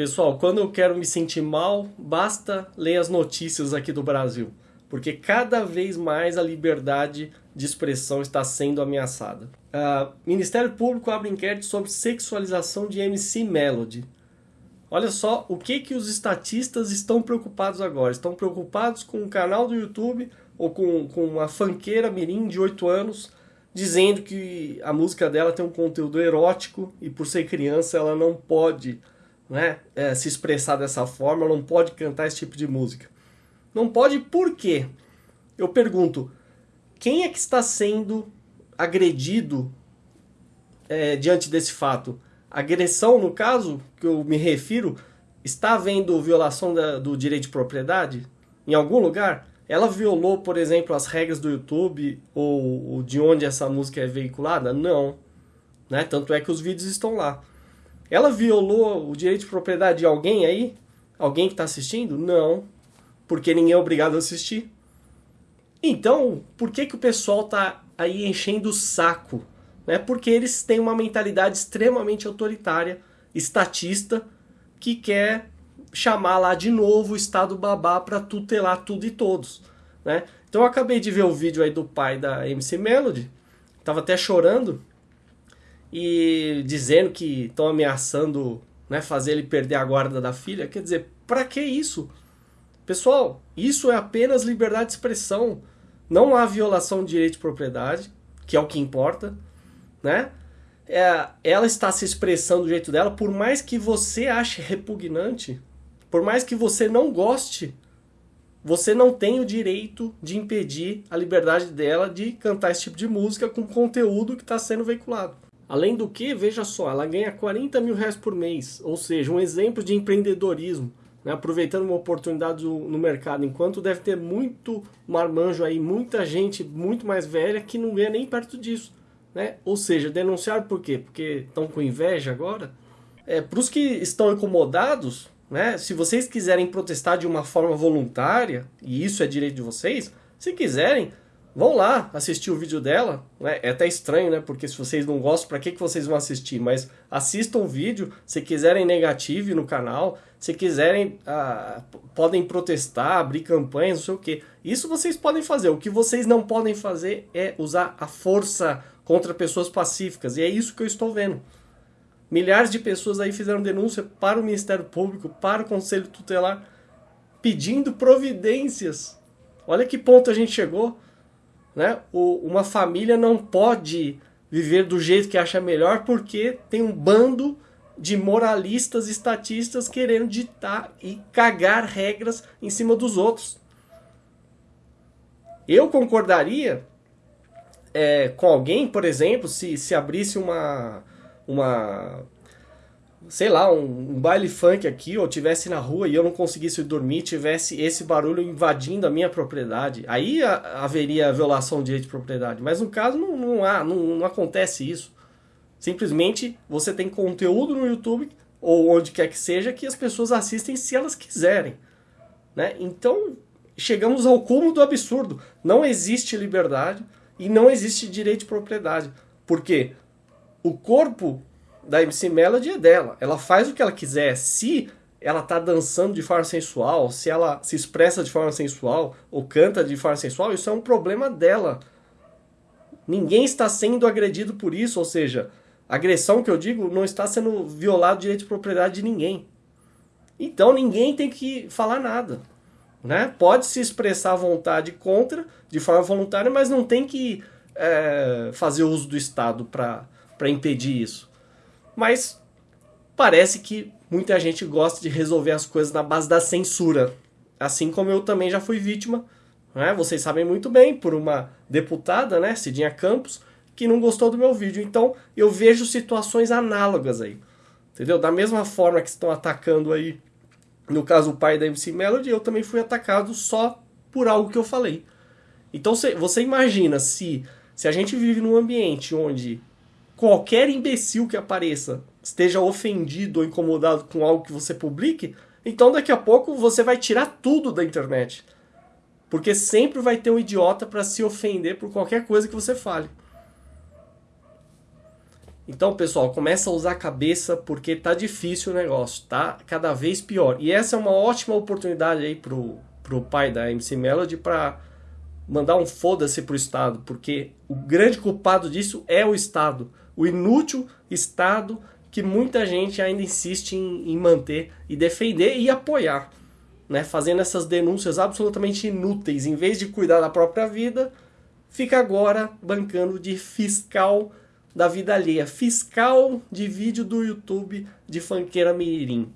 Pessoal, quando eu quero me sentir mal, basta ler as notícias aqui do Brasil, porque cada vez mais a liberdade de expressão está sendo ameaçada. Uh, Ministério Público abre inquérito sobre sexualização de MC Melody. Olha só o que, que os estatistas estão preocupados agora. Estão preocupados com o canal do YouTube ou com, com uma fanqueira mirim de 8 anos dizendo que a música dela tem um conteúdo erótico e por ser criança ela não pode né, é, se expressar dessa forma, não pode cantar esse tipo de música. Não pode por quê? Eu pergunto, quem é que está sendo agredido é, diante desse fato? Agressão, no caso, que eu me refiro, está havendo violação da, do direito de propriedade em algum lugar? Ela violou, por exemplo, as regras do YouTube ou, ou de onde essa música é veiculada? Não. Né? Tanto é que os vídeos estão lá. Ela violou o direito de propriedade de alguém aí? Alguém que está assistindo? Não. Porque ninguém é obrigado a assistir. Então, por que, que o pessoal está aí enchendo o saco? Né? Porque eles têm uma mentalidade extremamente autoritária, estatista, que quer chamar lá de novo o Estado babá para tutelar tudo e todos. Né? Então eu acabei de ver o vídeo aí do pai da MC Melody, tava até chorando, e dizendo que estão ameaçando né, fazer ele perder a guarda da filha. Quer dizer, para que isso? Pessoal, isso é apenas liberdade de expressão. Não há violação de direito de propriedade, que é o que importa, né? É, ela está se expressando do jeito dela, por mais que você ache repugnante, por mais que você não goste, você não tem o direito de impedir a liberdade dela de cantar esse tipo de música com conteúdo que está sendo veiculado. Além do que, veja só, ela ganha 40 mil reais por mês, ou seja, um exemplo de empreendedorismo, né? aproveitando uma oportunidade no mercado, enquanto deve ter muito marmanjo aí, muita gente muito mais velha que não ganha nem perto disso. Né? Ou seja, denunciar por quê? Porque estão com inveja agora? É, Para os que estão incomodados, né? se vocês quiserem protestar de uma forma voluntária, e isso é direito de vocês, se quiserem, Vão lá assistir o vídeo dela, né? é até estranho, né? Porque se vocês não gostam, para que, que vocês vão assistir? Mas assistam o vídeo, se quiserem negativo no canal, se quiserem, ah, podem protestar, abrir campanhas, não sei o que. Isso vocês podem fazer. O que vocês não podem fazer é usar a força contra pessoas pacíficas. E é isso que eu estou vendo. Milhares de pessoas aí fizeram denúncia para o Ministério Público, para o Conselho Tutelar, pedindo providências. Olha que ponto a gente chegou né? O, uma família não pode viver do jeito que acha melhor porque tem um bando de moralistas estatistas querendo ditar e cagar regras em cima dos outros. Eu concordaria é, com alguém, por exemplo, se, se abrisse uma, uma sei lá, um, um, baile funk aqui, ou tivesse na rua e eu não conseguisse dormir, tivesse esse barulho invadindo a minha propriedade, aí a, haveria violação do direito de propriedade. Mas no caso não, não há, não, não acontece isso. Simplesmente você tem conteúdo no YouTube ou onde quer que seja que as pessoas assistem se elas quiserem. Né? Então chegamos ao cúmulo do absurdo. Não existe liberdade e não existe direito de propriedade. Porque o corpo da MC Melody é dela. Ela faz o que ela quiser. Se ela tá dançando de forma sensual, se ela se expressa de forma sensual ou canta de forma sensual, isso é um problema dela. Ninguém está sendo agredido por isso, ou seja, agressão que eu digo não está sendo violado o direito de propriedade de ninguém. Então ninguém tem que falar nada. Né? Pode se expressar à vontade contra, de forma voluntária, mas não tem que é, fazer uso do Estado para impedir isso. Mas parece que muita gente gosta de resolver as coisas na base da censura. Assim como eu também já fui vítima, né? vocês sabem muito bem, por uma deputada, né, Cidinha Campos, que não gostou do meu vídeo. Então eu vejo situações análogas aí. Entendeu? Da mesma forma que estão atacando aí, no caso o pai da MC Melody, eu também fui atacado só por algo que eu falei. Então você imagina se, se a gente vive num ambiente onde qualquer imbecil que apareça esteja ofendido ou incomodado com algo que você publique, então daqui a pouco você vai tirar tudo da internet. Porque sempre vai ter um idiota para se ofender por qualquer coisa que você fale. Então, pessoal, começa a usar a cabeça porque tá difícil o negócio, tá cada vez pior. E essa é uma ótima oportunidade aí pro, pro pai da MC Melody para mandar um foda-se pro Estado, porque o grande culpado disso é o Estado, o inútil Estado que muita gente ainda insiste em, em manter e defender e apoiar, né? Fazendo essas denúncias absolutamente inúteis, em vez de cuidar da própria vida, fica agora bancando de fiscal da vida alheia, fiscal de vídeo do YouTube de fanqueira mirim.